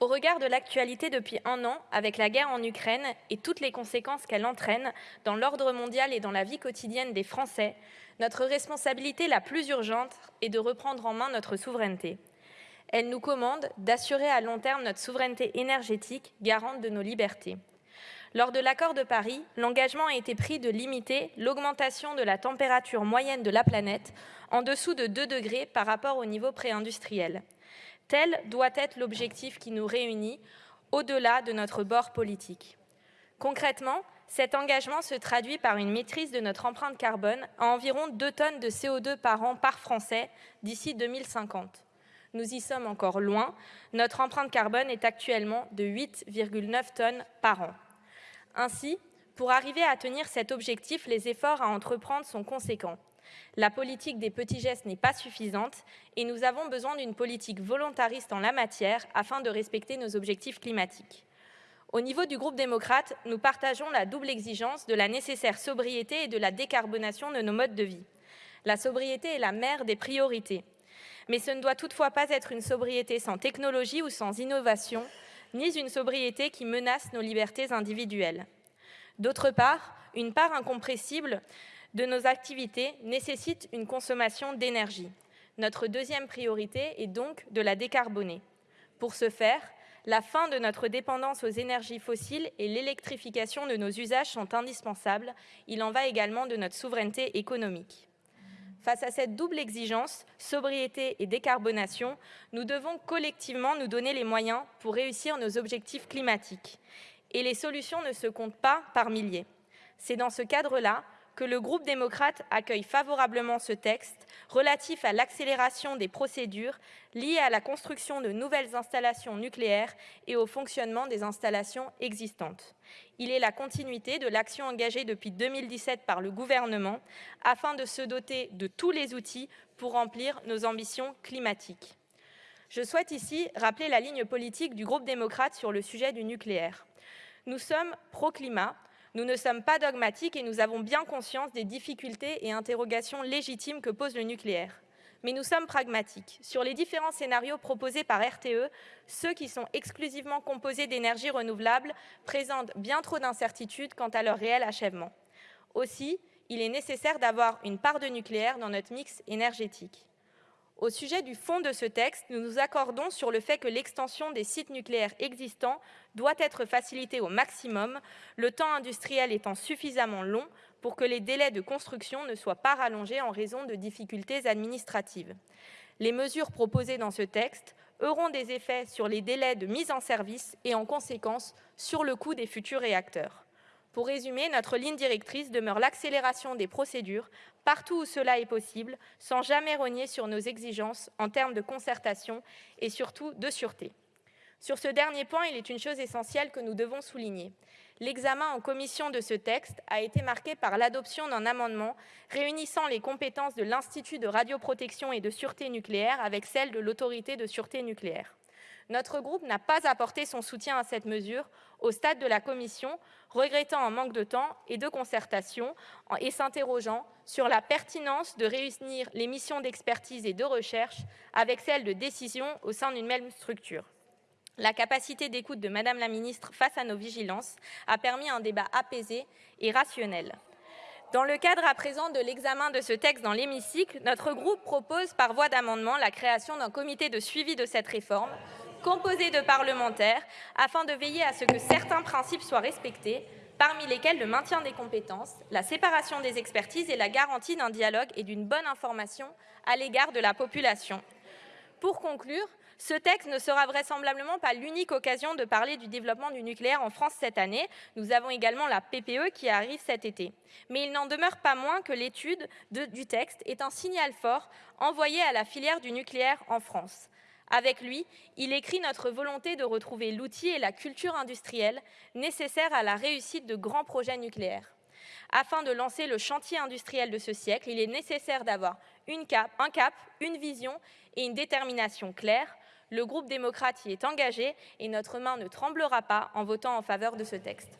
Au regard de l'actualité depuis un an, avec la guerre en Ukraine et toutes les conséquences qu'elle entraîne dans l'ordre mondial et dans la vie quotidienne des Français, notre responsabilité la plus urgente est de reprendre en main notre souveraineté. Elle nous commande d'assurer à long terme notre souveraineté énergétique, garante de nos libertés. Lors de l'accord de Paris, l'engagement a été pris de limiter l'augmentation de la température moyenne de la planète en dessous de 2 degrés par rapport au niveau préindustriel. Tel doit être l'objectif qui nous réunit au-delà de notre bord politique. Concrètement, cet engagement se traduit par une maîtrise de notre empreinte carbone à environ 2 tonnes de CO2 par an par Français d'ici 2050. Nous y sommes encore loin. Notre empreinte carbone est actuellement de 8,9 tonnes par an. Ainsi, pour arriver à tenir cet objectif, les efforts à entreprendre sont conséquents. La politique des petits gestes n'est pas suffisante et nous avons besoin d'une politique volontariste en la matière afin de respecter nos objectifs climatiques. Au niveau du groupe démocrate, nous partageons la double exigence de la nécessaire sobriété et de la décarbonation de nos modes de vie. La sobriété est la mère des priorités. Mais ce ne doit toutefois pas être une sobriété sans technologie ou sans innovation, ni une sobriété qui menace nos libertés individuelles. D'autre part, une part incompressible de nos activités nécessite une consommation d'énergie. Notre deuxième priorité est donc de la décarboner. Pour ce faire, la fin de notre dépendance aux énergies fossiles et l'électrification de nos usages sont indispensables. Il en va également de notre souveraineté économique. Face à cette double exigence, sobriété et décarbonation, nous devons collectivement nous donner les moyens pour réussir nos objectifs climatiques. Et les solutions ne se comptent pas par milliers. C'est dans ce cadre-là que le groupe démocrate accueille favorablement ce texte relatif à l'accélération des procédures liées à la construction de nouvelles installations nucléaires et au fonctionnement des installations existantes. Il est la continuité de l'action engagée depuis 2017 par le gouvernement afin de se doter de tous les outils pour remplir nos ambitions climatiques. Je souhaite ici rappeler la ligne politique du groupe démocrate sur le sujet du nucléaire. Nous sommes pro-climat, nous ne sommes pas dogmatiques et nous avons bien conscience des difficultés et interrogations légitimes que pose le nucléaire. Mais nous sommes pragmatiques. Sur les différents scénarios proposés par RTE, ceux qui sont exclusivement composés d'énergie renouvelable présentent bien trop d'incertitudes quant à leur réel achèvement. Aussi, il est nécessaire d'avoir une part de nucléaire dans notre mix énergétique. Au sujet du fond de ce texte, nous nous accordons sur le fait que l'extension des sites nucléaires existants doit être facilitée au maximum, le temps industriel étant suffisamment long pour que les délais de construction ne soient pas rallongés en raison de difficultés administratives. Les mesures proposées dans ce texte auront des effets sur les délais de mise en service et, en conséquence, sur le coût des futurs réacteurs. Pour résumer, notre ligne directrice demeure l'accélération des procédures partout où cela est possible, sans jamais rogner sur nos exigences en termes de concertation et surtout de sûreté. Sur ce dernier point, il est une chose essentielle que nous devons souligner. L'examen en commission de ce texte a été marqué par l'adoption d'un amendement réunissant les compétences de l'Institut de radioprotection et de sûreté nucléaire avec celles de l'autorité de sûreté nucléaire. Notre groupe n'a pas apporté son soutien à cette mesure au stade de la commission, regrettant un manque de temps et de concertation et s'interrogeant sur la pertinence de réunir les missions d'expertise et de recherche avec celles de décision au sein d'une même structure. La capacité d'écoute de Madame la Ministre face à nos vigilances a permis un débat apaisé et rationnel. Dans le cadre à présent de l'examen de ce texte dans l'hémicycle, notre groupe propose par voie d'amendement la création d'un comité de suivi de cette réforme composé de parlementaires afin de veiller à ce que certains principes soient respectés, parmi lesquels le maintien des compétences, la séparation des expertises et la garantie d'un dialogue et d'une bonne information à l'égard de la population. Pour conclure, ce texte ne sera vraisemblablement pas l'unique occasion de parler du développement du nucléaire en France cette année. Nous avons également la PPE qui arrive cet été. Mais il n'en demeure pas moins que l'étude du texte est un signal fort envoyé à la filière du nucléaire en France. Avec lui, il écrit notre volonté de retrouver l'outil et la culture industrielle nécessaires à la réussite de grands projets nucléaires. Afin de lancer le chantier industriel de ce siècle, il est nécessaire d'avoir un cap, une vision et une détermination claire. Le groupe démocrate y est engagé et notre main ne tremblera pas en votant en faveur de ce texte.